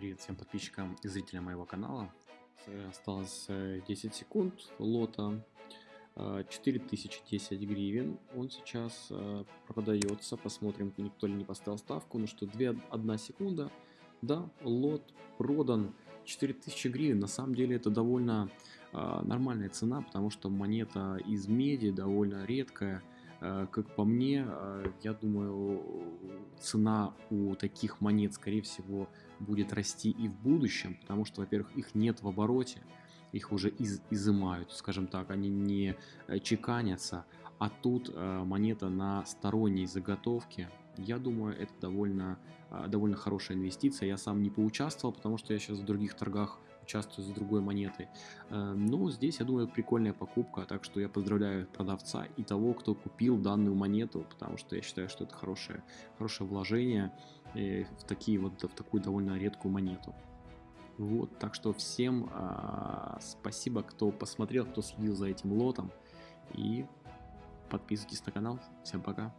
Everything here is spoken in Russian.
Привет всем подписчикам и зрителям моего канала. Осталось 10 э, секунд лота. 4010 гривен. Он сейчас э, продается. Посмотрим, никто ли не поставил ставку. Ну что, 2, 1 секунда. Да, лот продан. 4000 гривен. На самом деле это довольно э, нормальная цена, потому что монета из меди довольно редкая. Э, как по мне, э, я думаю, цена у таких монет, скорее всего, будет расти и в будущем, потому что, во-первых, их нет в обороте, их уже из изымают, скажем так, они не э, чеканятся, а тут монета на сторонней заготовке, я думаю, это довольно, довольно хорошая инвестиция. Я сам не поучаствовал, потому что я сейчас в других торгах участвую с другой монетой. Э, но здесь, я думаю, прикольная покупка, так что я поздравляю продавца и того, кто купил данную монету, потому что я считаю, что это хорошее, хорошее вложение э, в, такие вот, в такую довольно редкую монету. Вот, так что всем а, спасибо, кто посмотрел, кто следил за этим лотом. И подписывайтесь на канал. Всем пока.